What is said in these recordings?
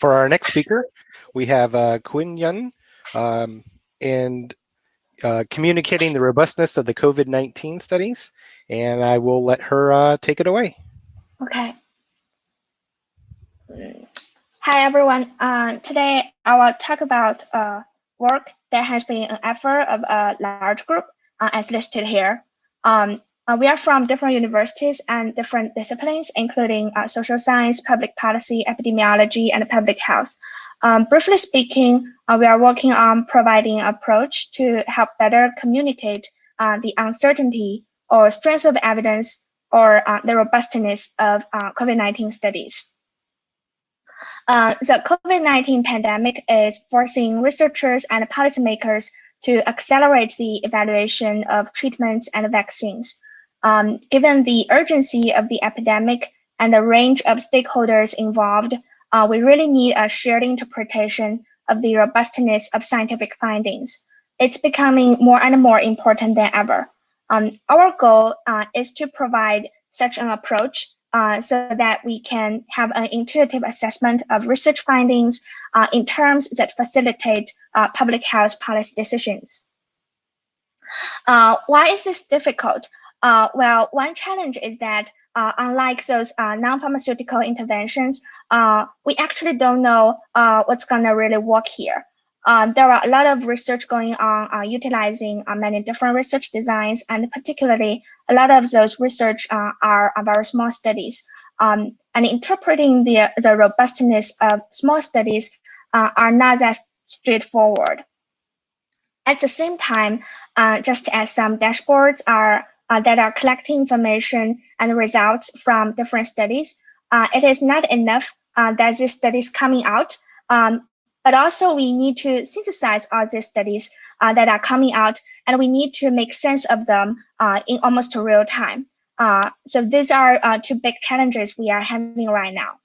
For our next speaker, we have uh, Qinyun um, and uh, communicating the robustness of the COVID-19 studies. And I will let her uh, take it away. Okay. Hi, everyone. Uh, today, I will talk about uh, work that has been an effort of a large group uh, as listed here. Um, uh, we are from different universities and different disciplines, including uh, social science, public policy, epidemiology, and public health. Um, briefly speaking, uh, we are working on providing an approach to help better communicate the uncertainty or strength of evidence or the robustness of uh, COVID-19 studies. The COVID-19 pandemic is forcing researchers and policymakers to accelerate the evaluation of treatments and vaccines. Um, given the urgency of the epidemic and the range of stakeholders involved, uh, we really need a shared interpretation of the robustness of scientific findings. It's becoming more and more important than ever. Um, our goal uh, is to provide such an approach uh, so that we can have an intuitive assessment of research findings uh, in terms that facilitate uh, public health policy decisions. Uh, why is this difficult? Uh, well, one challenge is that unlike those non-pharmaceutical interventions, we actually don't know what's going to really work here. Um, there are a lot of research going on uh, utilizing many different research designs, and particularly a lot of those research are, are, very small studies. Um, and interpreting the, the robustness of small studies are not that straightforward. At the same time, just as some dashboards are uh, that are collecting information and results from different studies. Uh, it is not enough uh, that these studies coming out, um, but also we need to synthesize all these studies uh, that are coming out, and we need to make sense of them uh, in almost real time. Uh, so these are two big challenges we are having right now.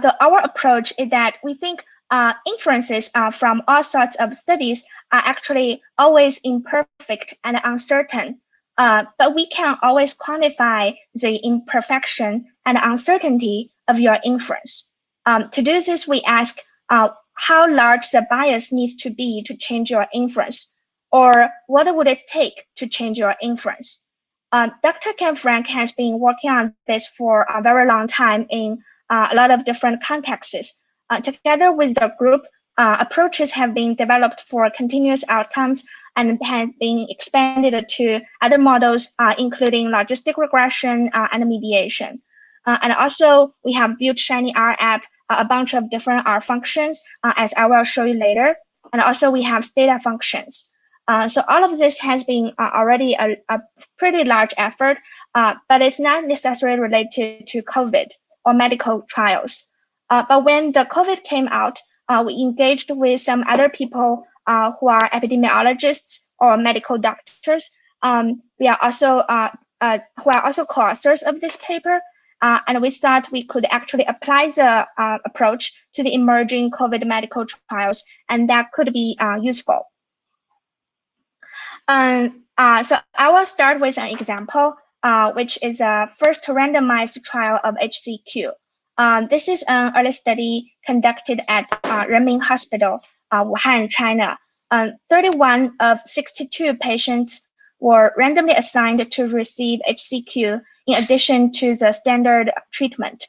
so our approach is that we think uh, inferences uh, from all sorts of studies are actually always imperfect and uncertain. Uh, but we can always quantify the imperfection and uncertainty of your inference. Um, to do this, we ask uh, how large the bias needs to be to change your inference, or what would it take to change your inference? Uh, Dr. Ken Frank has been working on this for a very long time in uh, a lot of different contexts. Uh, together with the group, uh, approaches have been developed for continuous outcomes and have been expanded to other models, uh, including logistic regression uh, and mediation. Uh, and also, we have built Shiny R app, a bunch of different R functions, as I will show you later. And also, we have data functions. so all of this has been already a, a, pretty large effort, but it's not necessarily related to COVID or medical trials. Uh, but when the COVID came out, uh, we engaged with some other people uh, who are epidemiologists or medical doctors. Um, we are also uh, uh, who are also co-authors of this paper, uh, and we thought we could actually apply the approach to the emerging COVID medical trials, and that could be useful. Um, so I will start with an example, which is a first randomized trial of HCQ. Um, this is an early study conducted at uh, Renmin Hospital, uh, Wuhan, China. Um, 31 of 62 patients were randomly assigned to receive HCQ in addition to the standard treatment.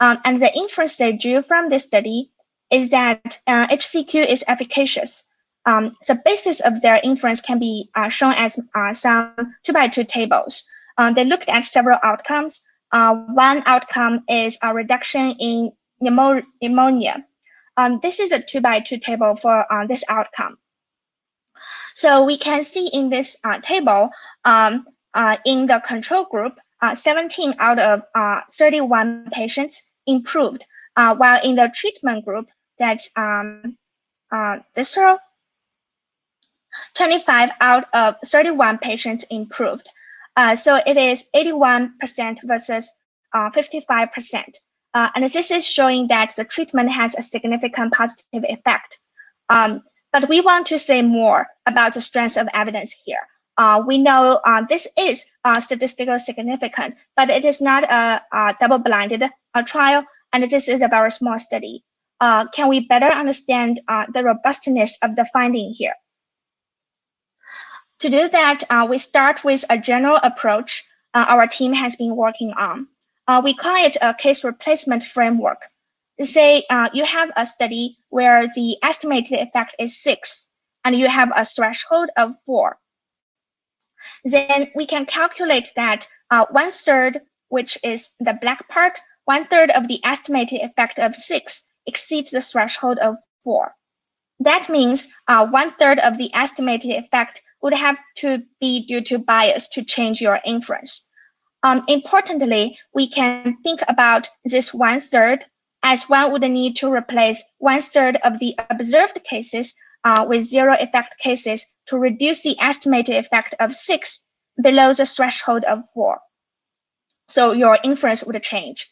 Um, and the inference they drew from this study is that uh, HCQ is efficacious. Um, the basis of their inference can be uh, shown as uh, some two by two tables. Um, they looked at several outcomes, uh, one outcome is a reduction in pneumonia. Um, this is a two by two table for uh, this outcome. So we can see in this table, um, in the control group, uh, 17 out of uh, 31 patients improved, while in the treatment group, that's um, this row, 25 out of 31 patients improved. Uh, so it is 81% versus 55%. Uh, uh, and this is showing that the treatment has a significant positive effect. Um, but we want to say more about the strength of evidence here. Uh, we know uh, this is uh, statistical significant, but it is not a, a double-blinded uh, trial, and this is a very small study. Uh, can we better understand uh, the robustness of the finding here? To do that, we start with a general approach our team has been working on. we call it a case replacement framework say uh, you have a study where the estimated effect is six and you have a threshold of four. Then we can calculate that uh, one third, which is the black part, one third of the estimated effect of six exceeds the threshold of four. That means uh, one third of the estimated effect would have to be due to bias to change your inference. Um, importantly, we can think about this one third as one would need to replace one third of the observed cases uh, with zero effect cases to reduce the estimated effect of six below the threshold of four. So your inference would change.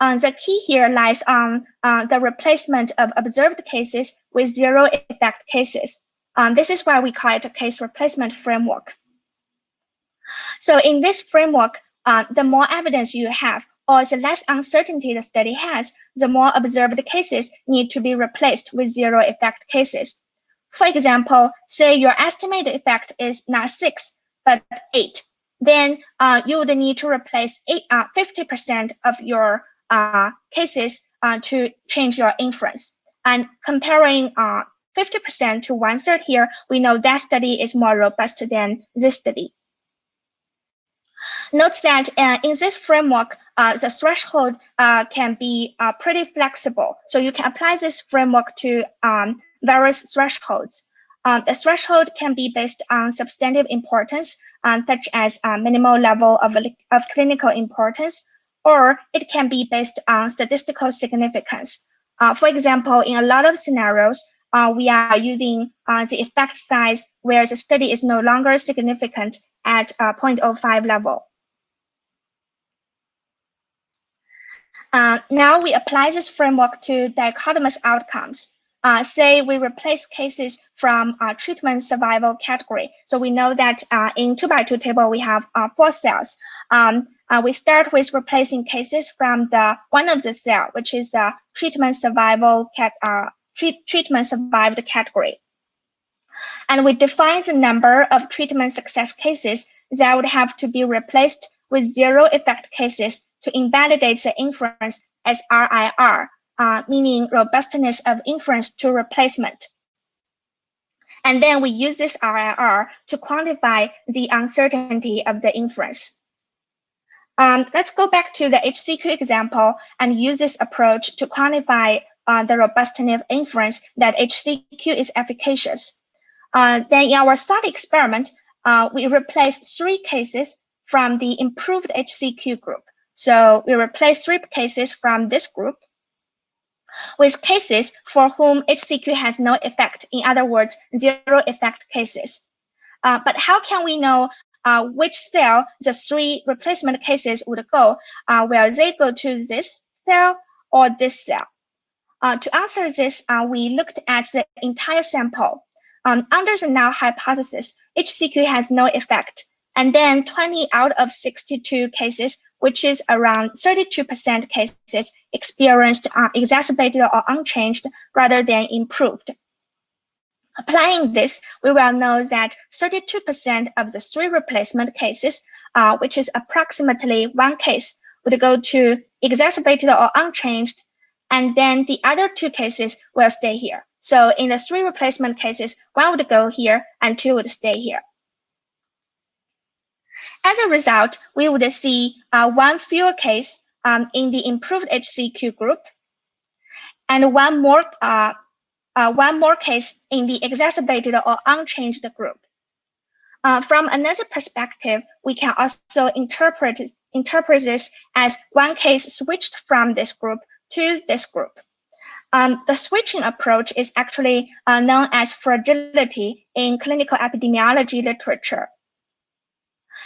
Uh, the key here lies on uh, the replacement of observed cases with zero effect cases. Um, this is why we call it a case replacement framework. So in this framework, uh, the more evidence you have, or the less uncertainty the study has, the more observed cases need to be replaced with zero effect cases. For example, say your estimated effect is not six, but eight. Then uh, you would need to replace 50% uh, of your uh, cases uh, to change your inference. And comparing 50% uh, to one third here, we know that study is more robust than this study. Note that uh, in this framework, uh, the threshold uh, can be uh, pretty flexible. So you can apply this framework to um, various thresholds. Uh, the threshold can be based on substantive importance, um, such as uh, minimal level of, of clinical importance, or it can be based on statistical significance. for example, in a lot of scenarios, we are using the effect size where the study is no longer significant at 0.05 level. Uh, now we apply this framework to dichotomous outcomes. Uh, say we replace cases from uh, treatment survival category. So we know that uh, in two by two table, we have uh, four cells. Um, uh, we start with replacing cases from the one of the cell, which is a treatment survival cat, treat, treatment survived category. And we define the number of treatment success cases that would have to be replaced with zero effect cases to invalidate the inference as RIR, uh, meaning robustness of inference to replacement. And then we use this RIR to quantify the uncertainty of the inference. Um, let's go back to the HCQ example and use this approach to quantify uh, the robustness of inference that HCQ is efficacious. Uh, then in our thought experiment, uh, we replaced three cases from the improved HCQ group. So we replace three cases from this group with cases for whom HCQ has no effect. In other words, zero effect cases. Uh, but how can we know uh, which cell the three replacement cases would go? Uh, will they go to this cell or this cell? Uh, to answer this, uh, we looked at the entire sample. Um, under the null hypothesis, HCQ has no effect. And then 20 out of 62 cases which is around 32% cases experienced uh, exacerbated or unchanged rather than improved. Applying this, we will know that 32% of the three replacement cases, uh, which is approximately one case, would go to exacerbated or unchanged, and then the other two cases will stay here. So in the three replacement cases, one would go here and two would stay here. As a result, we would see uh, one fewer case um, in the improved HCQ group and one more, uh, uh, one more case in the exacerbated or unchanged group. Uh, from another perspective, we can also interpret, interpret this as one case switched from this group to this group. Um, the switching approach is actually uh, known as fragility in clinical epidemiology literature.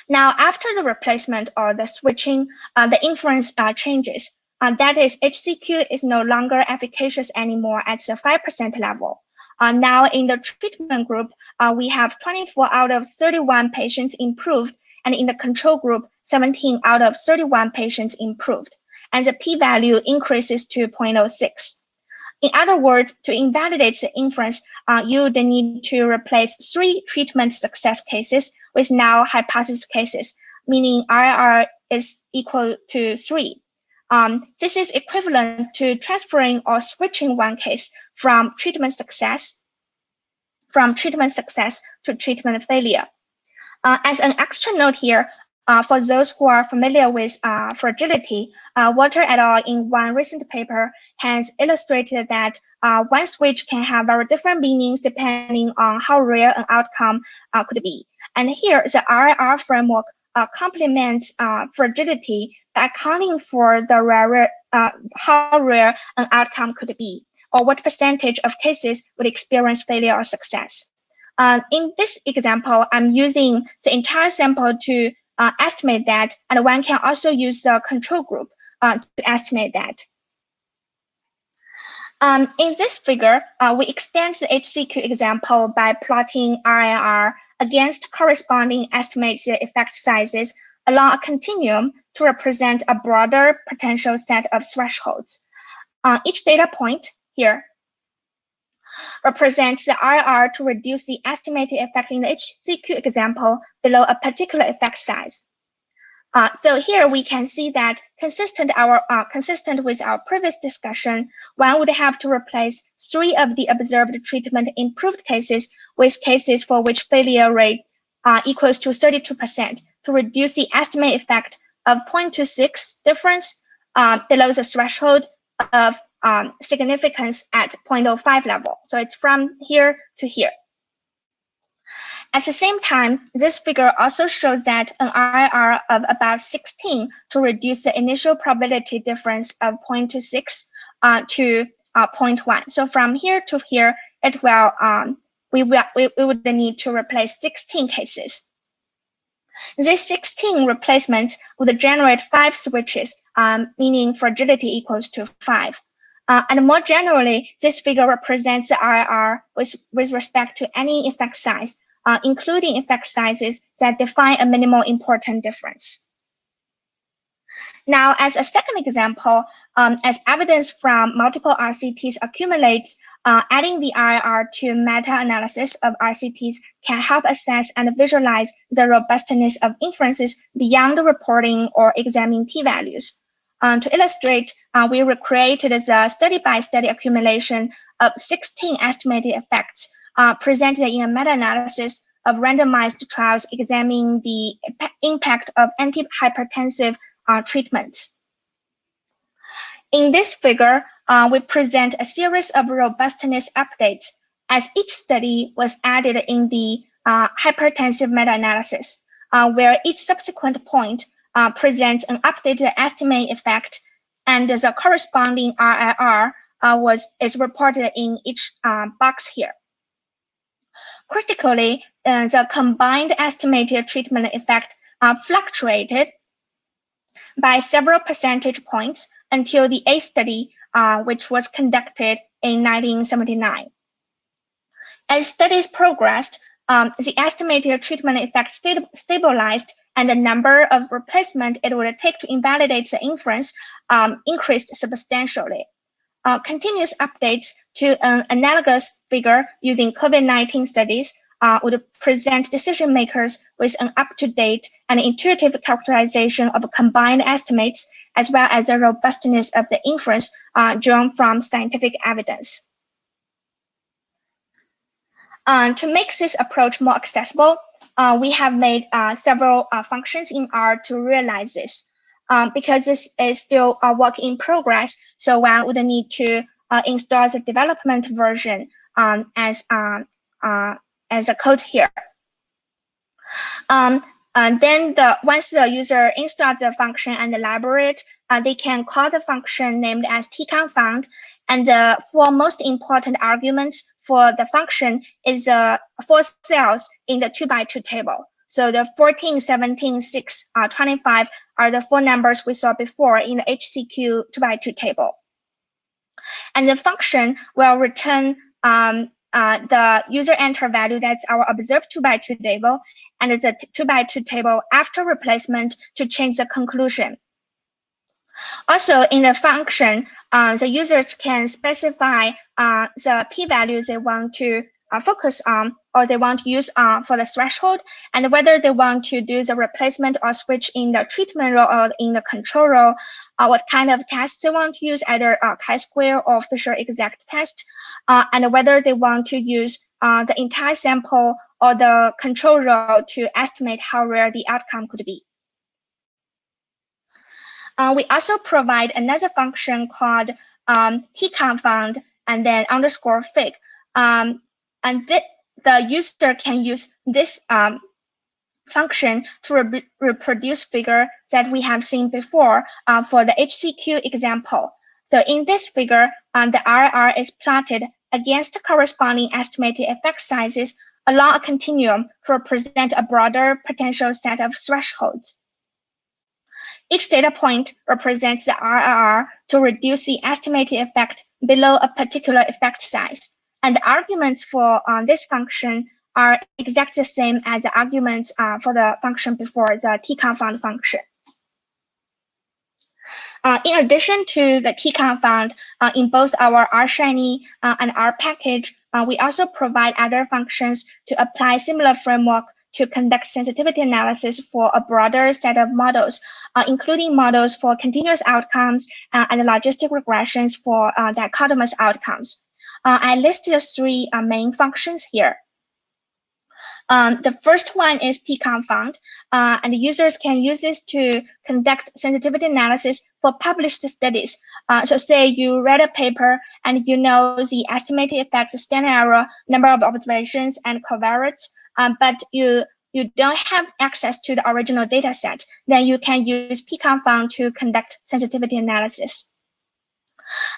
Now, after the replacement or the switching, uh, the inference uh, changes. Uh, that is, HCQ is no longer efficacious anymore at the 5% level. Uh, now in the treatment group, uh, we have 24 out of 31 patients improved, and in the control group, 17 out of 31 patients improved, and the p-value increases to 0.06. In other words, to invalidate the inference, uh, you would need to replace three treatment success cases with null hypothesis cases, meaning RR is equal to three. Um, this is equivalent to transferring or switching one case from treatment success from treatment success to treatment failure. Uh, as an extra note here, uh, for those who are familiar with uh, fragility, uh, Walter et al. in one recent paper has illustrated that uh, one switch can have very different meanings depending on how rare an outcome uh, could be. And here, the RIR framework uh, complements fragility by accounting for the rare, how rare an outcome could be, or what percentage of cases would experience failure or success. in this example, I'm using the entire sample to uh, estimate that, and one can also use the control group uh, to estimate that. Um, in this figure, uh, we extend the HCQ example by plotting RIR against corresponding estimated effect sizes along a continuum to represent a broader potential set of thresholds. Uh, each data point here represents the RR to reduce the estimated effect in the HCQ example below a particular effect size. Uh, so here we can see that consistent our uh, consistent with our previous discussion, one would have to replace three of the observed treatment improved cases with cases for which failure rate uh, equals to 32% to reduce the estimate effect of 0.26 difference uh, below the threshold of um, significance at 0.05 level. So it's from here to here. At the same time, this figure also shows that an RIR of about 16 to reduce the initial probability difference of 0.26 uh, to uh, 0.1. So from here to here, it will um, we, will, we, we would need to replace 16 cases. These 16 replacements would generate five switches, um, meaning fragility equals to five. Uh, and more generally, this figure represents the RIR with, with respect to any effect size, uh, including effect sizes that define a minimal important difference. Now, as a second example, um, as evidence from multiple RCTs accumulates, uh, adding the RIR to meta-analysis of RCTs can help assess and visualize the robustness of inferences beyond reporting or examining p-values. Um, to illustrate, uh, we recreated the study-by-study accumulation of 16 estimated effects uh, presented in a meta-analysis of randomized trials examining the impact of antihypertensive uh, treatments. In this figure, uh, we present a series of robustness updates as each study was added in the uh, hypertensive meta-analysis, uh, where each subsequent point uh, presents an updated estimate effect, and the corresponding RIR uh, was is reported in each uh, box here. Critically, uh, the combined estimated treatment effect uh, fluctuated by several percentage points until the A study, uh, which was conducted in 1979. As studies progressed, um, the estimated treatment effect stabilized and the number of replacement it would take to invalidate the inference um, increased substantially. Uh, continuous updates to an analogous figure using COVID-19 studies uh, would present decision makers with an up-to-date and intuitive characterization of combined estimates, as well as the robustness of the inference uh, drawn from scientific evidence. Uh, to make this approach more accessible, we have made uh, several uh, functions in R to realize this. Um, because this is still a work in progress, so one would need to uh, install the development version um, as um, uh, as a code here. Um, and then the once the user installs the function and elaborate, it, uh, they can call the function named as tkonfound and the four most important arguments for the function is uh, four cells in the two by two table. So the 14, 17, 6, uh, 25 are the four numbers we saw before in the HCQ 2 by 2 table. And the function will return um, uh, the user enter value that's our observed 2 by 2 table and the 2 by 2 table after replacement to change the conclusion. Also, in the function, uh, the users can specify uh, the p-value they want to uh, focus on or they want to use uh, for the threshold and whether they want to do the replacement or switch in the treatment row or in the control row, uh, what kind of tests they want to use, either uh, chi-square or Fisher exact test, and whether they want to use the entire sample or the control row to estimate how rare the outcome could be. Uh, we also provide another function called um, tkonfound and then underscore fig. Um, and th the user can use this um, function to re reproduce figure that we have seen before uh, for the HCQ example. So in this figure, um, the RR is plotted against the corresponding estimated effect sizes along a continuum to represent a broader potential set of thresholds. Each data point represents the RRR to reduce the estimated effect below a particular effect size. And the arguments for uh, this function are exactly the same as the arguments uh, for the function before the tkonfound function. Uh, in addition to the tkonfound, uh, in both our RShiny uh, and R package, uh, we also provide other functions to apply similar framework to conduct sensitivity analysis for a broader set of models, uh, including models for continuous outcomes uh, and logistic regressions for uh, dichotomous outcomes. Uh, I listed three uh, main functions here. Um, the first one is t-confound, uh, and users can use this to conduct sensitivity analysis for published studies. Uh, so say you read a paper and you know the estimated effect, standard error, number of observations, and covariates um, but you you don't have access to the original data set, then you can use t-confound to conduct sensitivity analysis.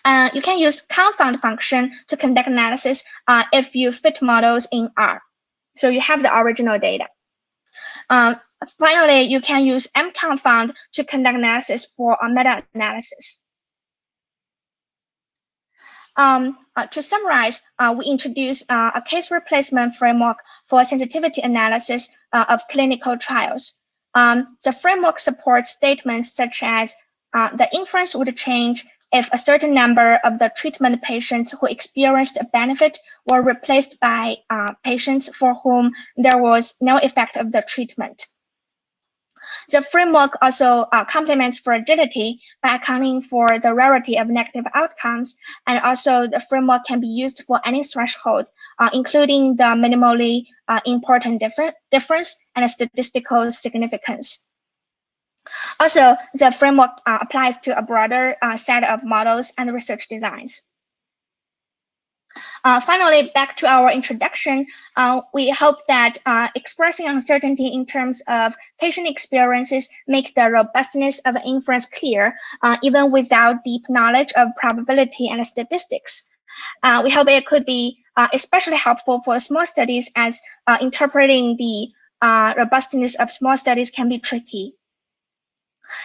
Uh, you can use konfound function to conduct analysis uh, if you fit models in R. So you have the original data. Um, finally, you can use mkonfound to conduct analysis for a meta-analysis. Um, uh, to summarize, uh, we introduced uh, a case replacement framework for sensitivity analysis uh, of clinical trials. Um, the framework supports statements such as uh, the inference would change if a certain number of the treatment patients who experienced a benefit were replaced by uh, patients for whom there was no effect of the treatment. The framework also uh, complements fragility by accounting for the rarity of negative outcomes, and also the framework can be used for any threshold, uh, including the minimally uh, important differ difference and statistical significance. Also, the framework uh, applies to a broader uh, set of models and research designs. Uh, finally, back to our introduction, uh, we hope that uh, expressing uncertainty in terms of patient experiences make the robustness of inference clear, uh, even without deep knowledge of probability and statistics. Uh, we hope it could be uh, especially helpful for small studies as interpreting the robustness of small studies can be tricky.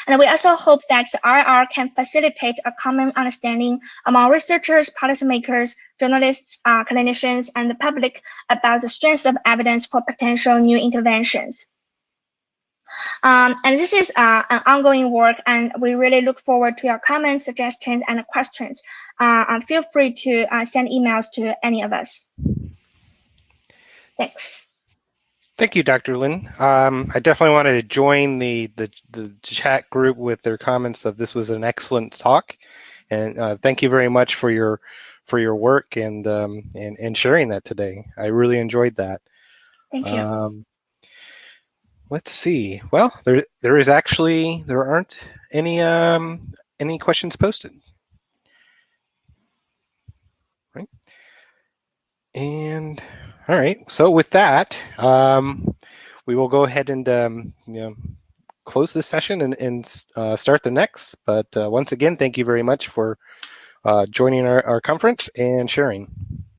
And we also hope that the RR can facilitate a common understanding among researchers, policymakers, journalists, uh, clinicians, and the public about the strength of evidence for potential new interventions. Um, and this is uh, an ongoing work, and we really look forward to your comments, suggestions, and questions. Uh, feel free to uh, send emails to any of us. Thanks. Thank you, Dr. Lin. Um, I definitely wanted to join the, the, the chat group with their comments of this was an excellent talk, and uh, thank you very much for your for your work and um, and and sharing that today. I really enjoyed that. Thank you. Um, let's see. Well, there there is actually there aren't any um, any questions posted. Right. And all right. So with that, um, we will go ahead and um, you know, close this session and, and uh, start the next. But uh, once again, thank you very much for uh, joining our, our conference and sharing.